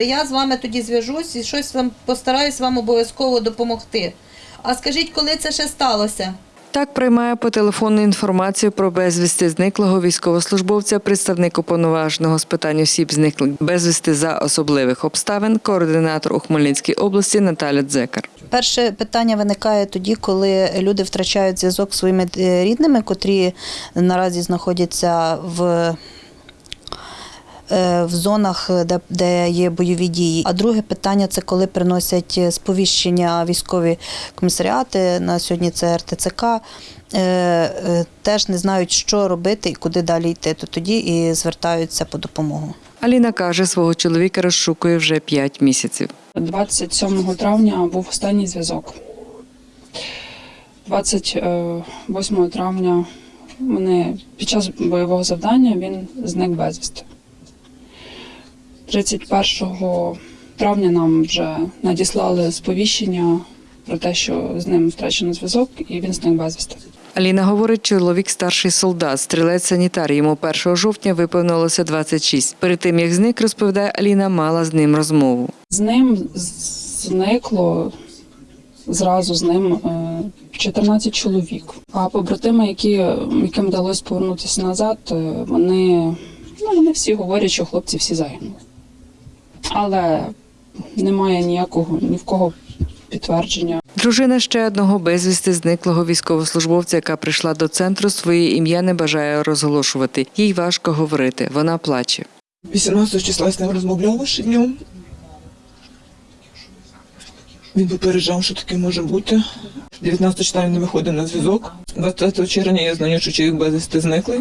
Я з вами тоді зв'яжусь і щось вам постараюсь вам обов'язково допомогти. А скажіть, коли це ще сталося? Так приймає по телефону інформацію про безвісти зниклого військовослужбовця, представник уповноваженого з питань осіб зниклих безвісти за особливих обставин, координатор у Хмельницькій області Наталя Дзекар. Перше питання виникає тоді, коли люди втрачають зв'язок зі своїми е, рідними, котрі наразі знаходяться в. Е, В зонах, де, де є бойові дії. А друге питання це коли приносять сповіщення військові комісаріати. На сьогодні це РТЦК. е, е, Теж не знають, що робити і куди далі йти. То тоді і звертаються по допомогу. Аліна каже, свого чоловіка розшукує вже 5 місяців. 27 травня був останній зв'язок. 28 травня мене під час бойового завдання він зник безвісти. 31 травня нам вже надіслали сповіщення про те, що з ним втрачено зв'язок, і він зник безвісти. Аліна говорить, чоловік старший солдат, стрілець санітар. Йому 1 жовтня виповнилося 26. Перед тим як зник, розповідає Аліна, мала з ним розмову. З ним зникло зразу з ним е, 14 чоловік. А побратими, які, яким вдалося повернутися назад, е, вони, ну, вони всі говорять, що хлопці всі загинули. Але немає ніякого ні в кого підтвердження. Дружина ще одного безвісти зниклого військовослужбовця, яка прийшла до центру, своє ім'я не бажає розголошувати. Їй важко говорити. Вона плаче. 18 числа з ним розмовляла ще днем. Він попереджав, що таке може бути. 19 числа він не виходить на зв'язок. 20 червня я знаю, що чоловік безвісти зниклий.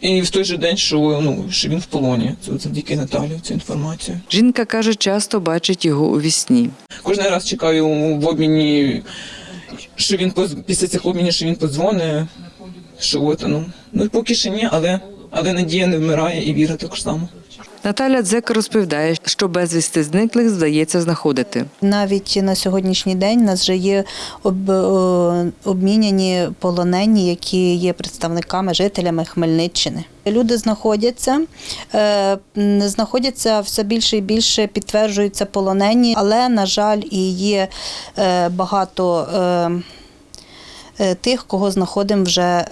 І в той же день, що, ну, що він в полоні. Це завдяки Наталі цю інформацію. Жінка каже, часто бачить його у вісні. Кожен раз чекаю в обміні, що він поз- після цих обмінів, що він подзвонить, що от, ну, ну поки ще ні, але, але надія не вмирає і віра також само. Наталя Дзек розповідає, що безвісти зниклих здається знаходити. Навіть на сьогоднішній день у нас вже є об, обміняні полонені, які є представниками, жителями Хмельниччини. Люди знаходяться, е, знаходяться все більше і більше підтверджуються полонені, але, на жаль, і є е, багато е, тих, кого знаходимо вже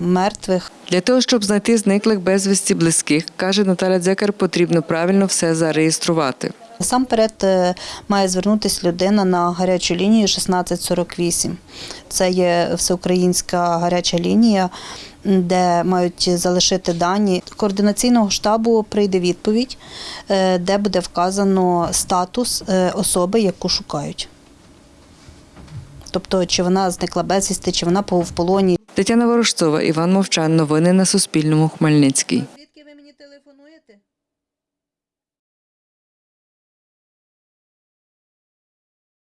мертвих. Для того, щоб знайти зниклих безвісті близьких, каже Наталя Дзекар, потрібно правильно все зареєструвати. Насамперед е, має звернутися людина на гарячу лінію 1648. Це є всеукраїнська гаряча лінія, де мають залишити дані. Координаційного штабу прийде відповідь, е, де буде вказано статус е, особи, яку шукають. Тобто, чи вона зникла безвісти, чи вона в полоні, Тетяна Ворожцова, Іван Мовчан. Новини на Суспільному. Хмельницький.